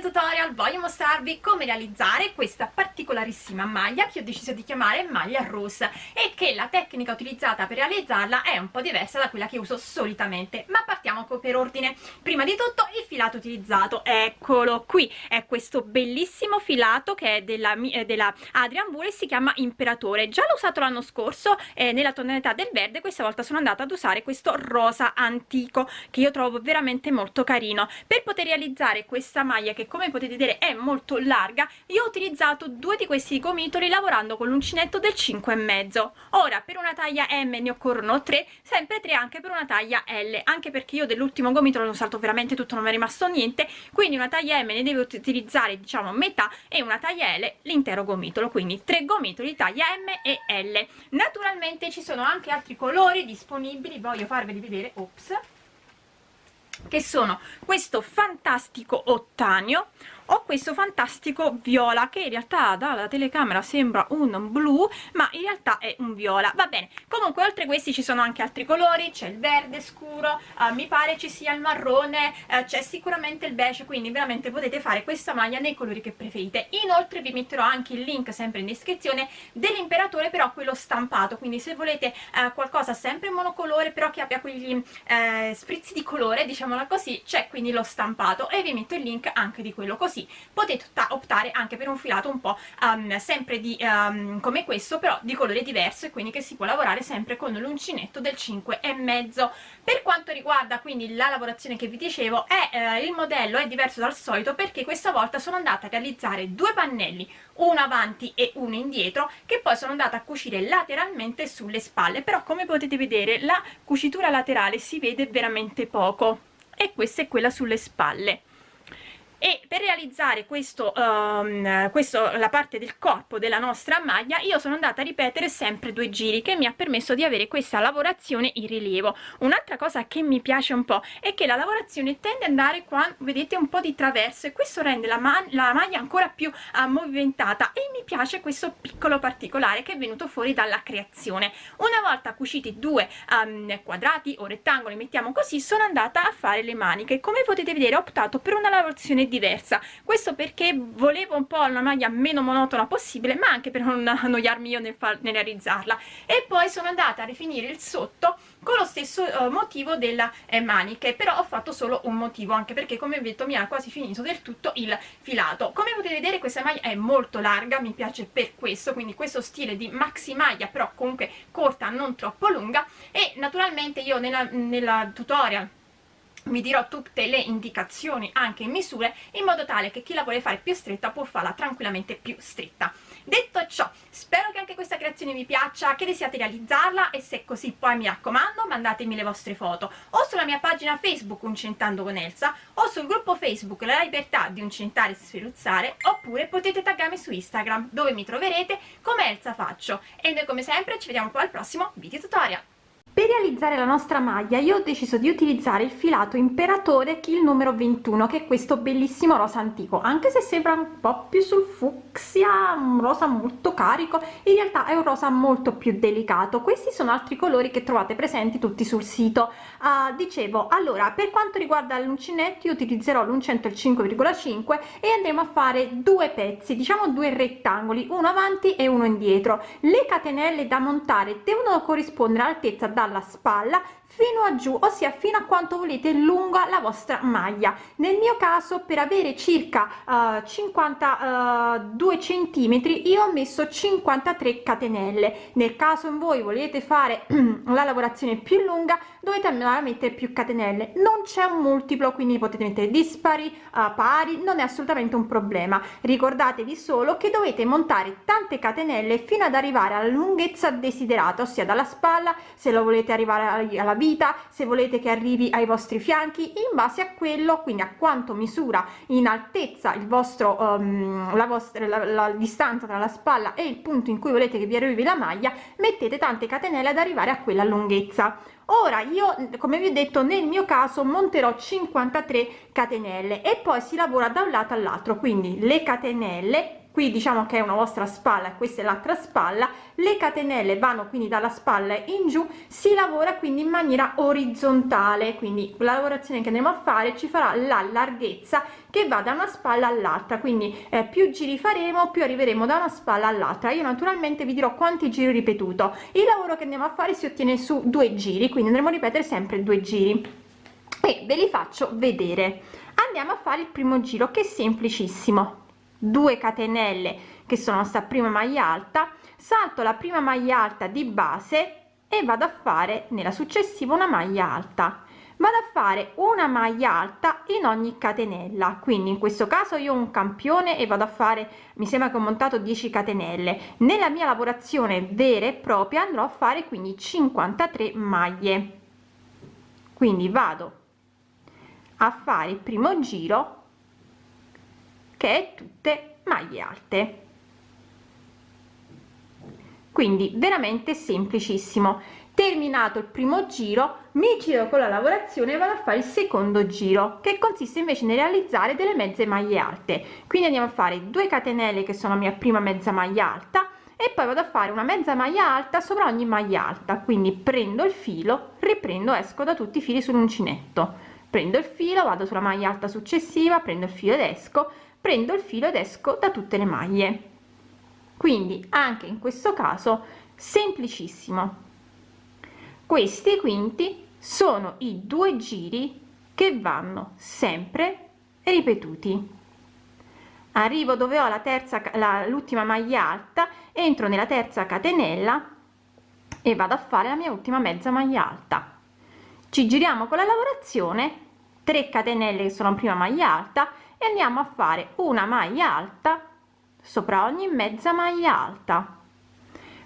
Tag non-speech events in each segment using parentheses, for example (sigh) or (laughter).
tutorial voglio mostrarvi come realizzare questa particolarissima maglia che ho deciso di chiamare maglia rose e che la tecnica utilizzata per realizzarla è un po' diversa da quella che uso solitamente. Ma partiamo per ordine. Prima di tutto il filato utilizzato. Eccolo qui è questo bellissimo filato che è della, eh, della Adrian Wool e si chiama imperatore. Già l'ho usato l'anno scorso eh, nella tonalità del verde questa volta sono andata ad usare questo rosa antico che io trovo veramente molto carino. Per poter realizzare questa maglia che come potete vedere è molto larga io ho utilizzato due di questi gomitoli lavorando con l'uncinetto del 5 e mezzo. Ora per una taglia m ne occorrono 3 sempre 3 anche per una taglia l anche perché io dell'ultimo gomitolo l'ho usato veramente tutto non mi è rimasto niente quindi una taglia m ne devo utilizzare diciamo metà e una taglia l l'intero gomitolo quindi 3 gomitoli taglia m e l. Naturalmente ci sono anche altri colori disponibili voglio farveli vedere ops che sono questo fantastico ottanio ho questo fantastico viola che in realtà dalla telecamera sembra un blu ma in realtà è un viola. Va bene comunque oltre a questi ci sono anche altri colori c'è il verde scuro uh, mi pare ci sia il marrone uh, c'è sicuramente il beige quindi veramente potete fare questa maglia nei colori che preferite. Inoltre vi metterò anche il link sempre in descrizione dell'imperatore però quello stampato quindi se volete uh, qualcosa sempre monocolore però che abbia quegli sprizzi di colore diciamola così c'è quindi lo stampato e vi metto il link anche di quello così potete optare anche per un filato un po' um, sempre di, um, come questo però di colore diverso e quindi che si può lavorare sempre con l'uncinetto del 5 e mezzo. Per quanto riguarda quindi la lavorazione che vi dicevo è, eh, il modello è diverso dal solito perché questa volta sono andata a realizzare due pannelli uno avanti e uno indietro che poi sono andata a cucire lateralmente sulle spalle. Però come potete vedere la cucitura laterale si vede veramente poco e questa è quella sulle spalle e per realizzare questo, um, questo la parte del corpo della nostra maglia io sono andata a ripetere sempre due giri che mi ha permesso di avere questa lavorazione in rilievo. Un'altra cosa che mi piace un po' è che la lavorazione tende ad andare qua vedete un po' di traverso e questo rende la, ma la maglia ancora più uh, movimentata. E mi piace questo piccolo particolare che è venuto fuori dalla creazione. Una volta cuciti due um, quadrati o rettangoli mettiamo così sono andata a fare le maniche. Come potete vedere ho optato per una lavorazione diversa. Questo perché volevo un po' una maglia meno monotona possibile ma anche per non annoiarmi io nel, nel realizzarla. E poi sono andata a rifinire il sotto con lo stesso uh, motivo della eh, maniche però ho fatto solo un motivo anche perché come ho detto mi ha quasi finito del tutto il filato. Come potete vedere questa maglia è molto larga mi piace per questo quindi questo stile di maxi maglia però comunque corta non troppo lunga. E naturalmente io nella tutorial vi dirò tutte le indicazioni anche in misure in modo tale che chi la vuole fare più stretta può farla tranquillamente più stretta. Detto ciò spero che anche questa creazione vi piaccia che desiate realizzarla e se è così poi mi raccomando mandatemi le vostre foto o sulla mia pagina facebook uncentando con Elsa o sul gruppo facebook la libertà di uncentare e sferuzzare oppure potete taggarmi su instagram dove mi troverete come Elsa faccio. E noi come sempre ci vediamo poi al prossimo video tutorial per realizzare la nostra maglia io ho deciso di utilizzare il filato imperatore kill numero 21 che è questo bellissimo rosa antico. Anche se sembra un po più sul fucsia un rosa molto carico in realtà è un rosa molto più delicato. Questi sono altri colori che trovate presenti tutti sul sito. Uh, dicevo allora per quanto riguarda l'uncinetto utilizzerò l'uncento il 5,5 e andremo a fare due pezzi diciamo due rettangoli uno avanti e uno indietro. Le catenelle da montare devono corrispondere all'altezza da dalla spalla fino a giù ossia fino a quanto volete lunga la vostra maglia. Nel mio caso per avere circa uh, 52 centimetri io ho messo 53 catenelle. Nel caso in voi volete fare (clears throat) la lavorazione più lunga dovete andare a mettere più catenelle. Non c'è un multiplo quindi potete mettere dispari uh, pari non è assolutamente un problema. Ricordatevi solo che dovete montare tante catenelle fino ad arrivare alla lunghezza desiderata ossia dalla spalla se lo volete arrivare alla vita se volete che arrivi ai vostri fianchi in base a quello quindi a quanto misura in altezza il vostro um, la vostra la, la distanza tra la spalla e il punto in cui volete che vi arrivi la maglia mettete tante catenelle ad arrivare a quella lunghezza. Ora io come vi ho detto nel mio caso monterò 53 catenelle e poi si lavora da un lato all'altro quindi le catenelle qui diciamo che è una vostra spalla e questa è l'altra spalla. Le catenelle vanno quindi dalla spalla in giù si lavora quindi in maniera orizzontale. Quindi la lavorazione che andiamo a fare ci farà la larghezza che va da una spalla all'altra. Quindi eh, più giri faremo più arriveremo da una spalla all'altra. Io naturalmente vi dirò quanti giri ripetuto. Il lavoro che andiamo a fare si ottiene su due giri quindi andremo a ripetere sempre due giri. E ve li faccio vedere. Andiamo a fare il primo giro che è semplicissimo 2 catenelle che sono sta prima maglia alta salto la prima maglia alta di base e vado a fare nella successiva una maglia alta. Vado a fare una maglia alta in ogni catenella. Quindi in questo caso io ho un campione e vado a fare mi sembra che ho montato 10 catenelle. Nella mia lavorazione vera e propria andrò a fare quindi 53 maglie. Quindi vado a fare il primo giro che è tutte maglie alte. Quindi veramente semplicissimo. Terminato il primo giro mi giro con la lavorazione e vado a fare il secondo giro che consiste invece nel realizzare delle mezze maglie alte. Quindi andiamo a fare 2 catenelle che sono la mia prima mezza maglia alta e poi vado a fare una mezza maglia alta sopra ogni maglia alta. Quindi prendo il filo riprendo esco da tutti i fili sull'uncinetto. Prendo il filo vado sulla maglia alta successiva prendo il filo ed esco prendo il filo ed esco da tutte le maglie. Quindi anche in questo caso semplicissimo. Questi quinti sono i due giri che vanno sempre ripetuti. Arrivo dove ho la terza l'ultima maglia alta entro nella terza catenella e vado a fare la mia ultima mezza maglia alta. Ci giriamo con la lavorazione 3 catenelle che sono prima maglia alta e andiamo a fare una maglia alta sopra ogni mezza maglia alta.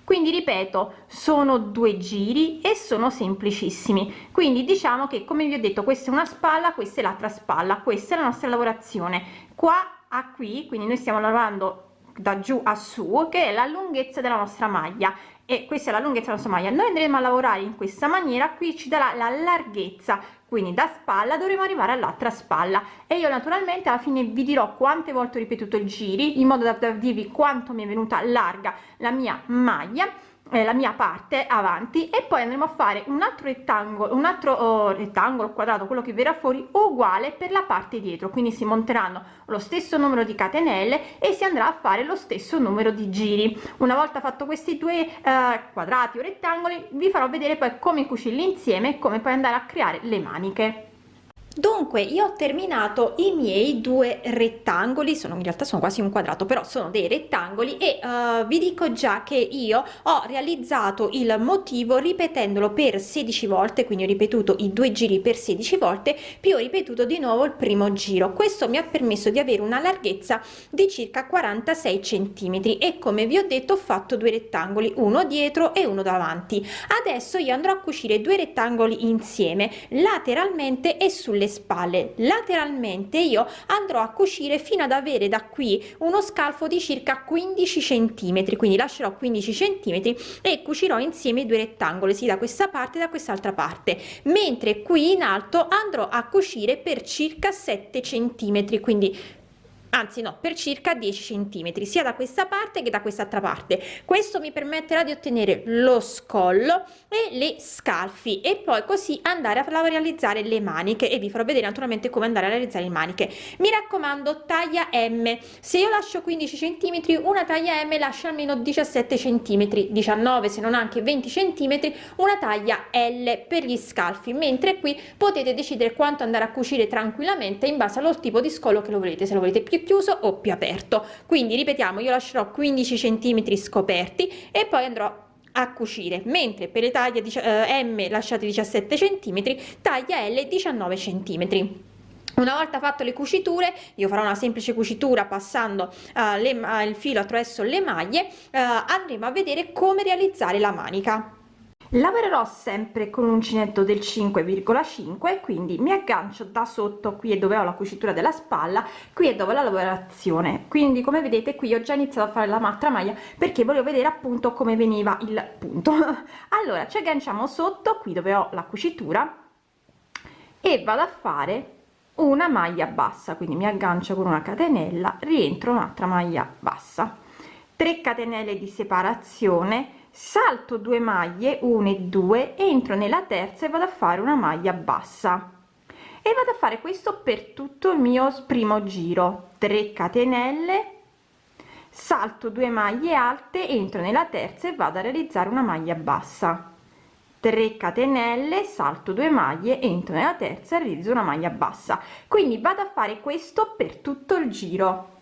Quindi ripeto sono due giri e sono semplicissimi. Quindi diciamo che come vi ho detto questa è una spalla questa è l'altra spalla questa è la nostra lavorazione. Qua a qui quindi noi stiamo lavorando da giù a su che è la lunghezza della nostra maglia. E questa è la lunghezza della nostra maglia. Noi andremo a lavorare in questa maniera qui ci darà la larghezza quindi da spalla dovremo arrivare all'altra spalla. E io naturalmente alla fine vi dirò quante volte ho ripetuto il giri in modo da dirvi quanto mi è venuta larga la mia maglia la mia parte avanti e poi andremo a fare un altro rettangolo un altro oh, rettangolo quadrato quello che verrà fuori uguale per la parte dietro. Quindi si monteranno lo stesso numero di catenelle e si andrà a fare lo stesso numero di giri. Una volta fatto questi due eh, quadrati o rettangoli vi farò vedere poi come cucirli insieme e come poi andare a creare le maniche dunque io ho terminato i miei due rettangoli sono in realtà sono quasi un quadrato però sono dei rettangoli e uh, vi dico già che io ho realizzato il motivo ripetendolo per 16 volte quindi ho ripetuto i due giri per 16 volte più ho ripetuto di nuovo il primo giro. Questo mi ha permesso di avere una larghezza di circa 46 centimetri e come vi ho detto ho fatto due rettangoli uno dietro e uno davanti. Adesso io andrò a cucire due rettangoli insieme lateralmente e sulle le spalle. Lateralmente io andrò a cucire fino ad avere da qui uno scalfo di circa 15 centimetri quindi lascerò 15 centimetri e cucirò insieme i due rettangoli sia da questa parte da quest'altra parte. Mentre qui in alto andrò a cucire per circa 7 centimetri quindi anzi no per circa 10 centimetri sia da questa parte che da quest'altra parte. Questo mi permetterà di ottenere lo scollo e le scalfi e poi così andare a realizzare le maniche e vi farò vedere naturalmente come andare a realizzare le maniche. Mi raccomando taglia m. Se io lascio 15 centimetri una taglia m lascia almeno 17 centimetri 19 se non anche 20 centimetri una taglia l per gli scalfi. Mentre qui potete decidere quanto andare a cucire tranquillamente in base allo tipo di scollo che lo volete se lo volete più chiuso o più aperto. Quindi ripetiamo io lascerò 15 centimetri scoperti e poi andrò a cucire. Mentre per le taglie eh, m lasciate 17 centimetri taglia l 19 centimetri. Una volta fatto le cuciture io farò una semplice cucitura passando uh, le, uh, il filo attraverso le maglie uh, andremo a vedere come realizzare la manica lavorerò sempre con un uncinetto del 5,5 quindi mi aggancio da sotto qui è dove ho la cucitura della spalla qui è dove la lavorazione. Quindi come vedete qui ho già iniziato a fare la altra maglia perché volevo vedere appunto come veniva il punto. (laughs) Allora ci agganciamo sotto qui dove ho la cucitura e vado a fare una maglia bassa. Quindi mi aggancio con una catenella rientro un'altra maglia bassa. 3 catenelle di separazione salto 2 maglie 1 e 2 entro nella terza e vado a fare una maglia bassa. E vado a fare questo per tutto il mio primo giro. 3 catenelle salto 2 maglie alte entro nella terza e vado a realizzare una maglia bassa. 3 catenelle salto 2 maglie entro nella terza e realizzo una maglia bassa. Quindi vado a fare questo per tutto il giro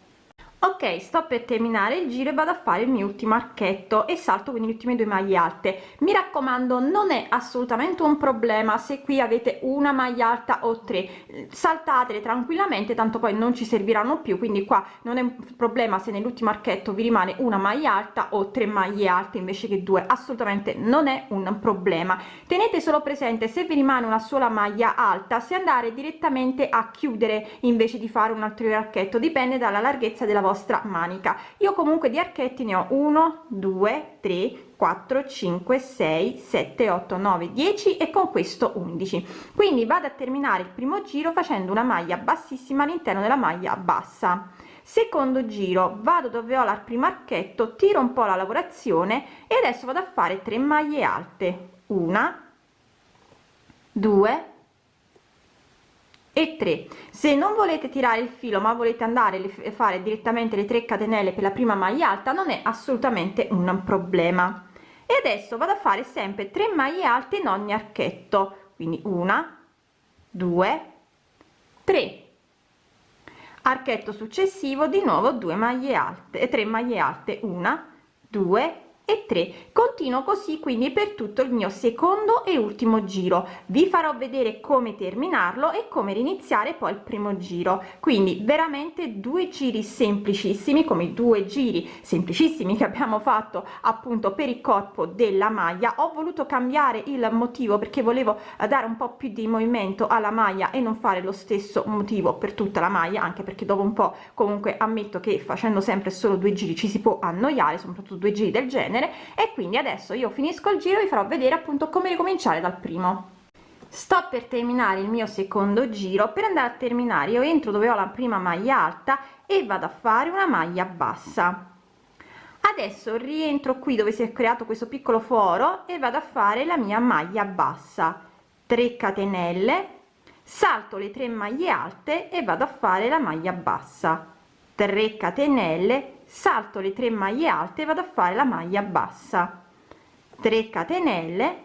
ok sto per terminare il giro e vado a fare il mio ultimo archetto e salto quindi le ultime due maglie alte. Mi raccomando non è assolutamente un problema se qui avete una maglia alta o tre. Saltatele tranquillamente tanto poi non ci serviranno più quindi qua non è un problema se nell'ultimo archetto vi rimane una maglia alta o tre maglie alte invece che due. Assolutamente non è un problema. Tenete solo presente se vi rimane una sola maglia alta se andare direttamente a chiudere invece di fare un altro archetto dipende dalla larghezza della vostra vostra manica. Io comunque di archetti ne ho 1 2 3 4 5 6 7 8 9 10 e con questo 11 quindi vado a terminare il primo giro facendo una maglia bassissima all'interno della maglia bassa. Secondo giro vado dove ho la primo archetto tiro un po la lavorazione e adesso vado a fare 3 maglie alte. Una 2 e 3 se non volete tirare il filo ma volete andare a fare direttamente le 3 catenelle per la prima maglia alta non è assolutamente un problema. E adesso vado a fare sempre 3 maglie alte in ogni archetto. Quindi una 2 3 archetto successivo di nuovo 2 maglie alte e 3 maglie alte. Una 2 e 3 continuo così quindi per tutto il mio secondo e ultimo giro. Vi farò vedere come terminarlo e come riniziare poi il primo giro. Quindi veramente due giri semplicissimi come due giri semplicissimi che abbiamo fatto appunto per il corpo della maglia. Ho voluto cambiare il motivo perché volevo dare un po più di movimento alla maglia e non fare lo stesso motivo per tutta la maglia anche perché dopo un po comunque ammetto che facendo sempre solo due giri ci si può annoiare soprattutto due giri del genere genere. E quindi adesso io finisco il giro vi farò vedere appunto come ricominciare dal primo. Sto per terminare il mio secondo giro. Per andare a terminare io entro dove ho la prima maglia alta e vado a fare una maglia bassa. Adesso rientro qui dove si è creato questo piccolo foro e vado a fare la mia maglia bassa. 3 catenelle salto le 3 maglie alte e vado a fare la maglia bassa. 3 catenelle salto le 3 maglie alte e vado a fare la maglia bassa. 3 catenelle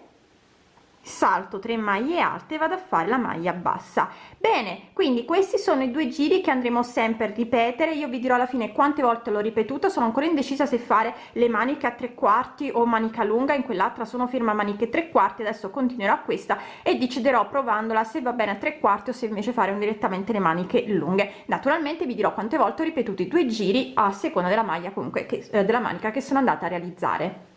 salto 3 maglie alte e vado a fare la maglia bassa. Bene quindi questi sono i due giri che andremo sempre a ripetere. Io vi dirò alla fine quante volte l'ho ripetuto. Sono ancora indecisa se fare le maniche a tre quarti o manica lunga. In quell'altra sono firma maniche tre quarti. Adesso continuerò questa e deciderò provandola se va bene a tre quarti o se invece fare un direttamente le maniche lunghe. Naturalmente vi dirò quante volte ho ripetuto i due giri a seconda della maglia comunque che eh, della manica che sono andata a realizzare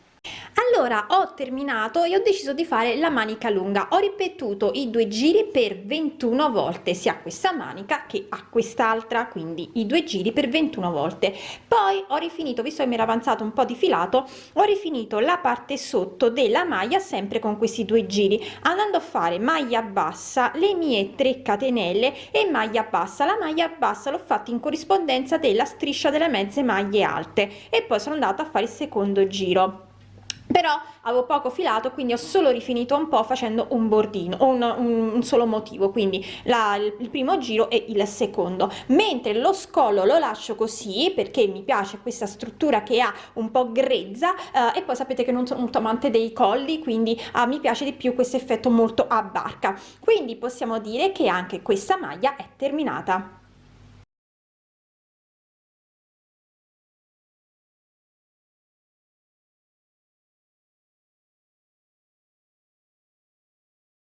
allora ho terminato e ho deciso di fare la manica lunga. Ho ripetuto i due giri per 21 volte sia questa manica che a quest'altra quindi i due giri per 21 volte. Poi ho rifinito visto che mi era avanzato un po di filato ho rifinito la parte sotto della maglia sempre con questi due giri andando a fare maglia bassa le mie 3 catenelle e maglia bassa. La maglia bassa l'ho fatta in corrispondenza della striscia delle mezze maglie alte e poi sono andata a fare il secondo giro però avevo poco filato quindi ho solo rifinito un po facendo un bordino un, un, un solo motivo quindi la, il primo giro e il secondo. Mentre lo scollo lo lascio così perché mi piace questa struttura che ha un po grezza eh, e poi sapete che non sono molto amante dei colli quindi eh, mi piace di più questo effetto molto a barca. Quindi possiamo dire che anche questa maglia è terminata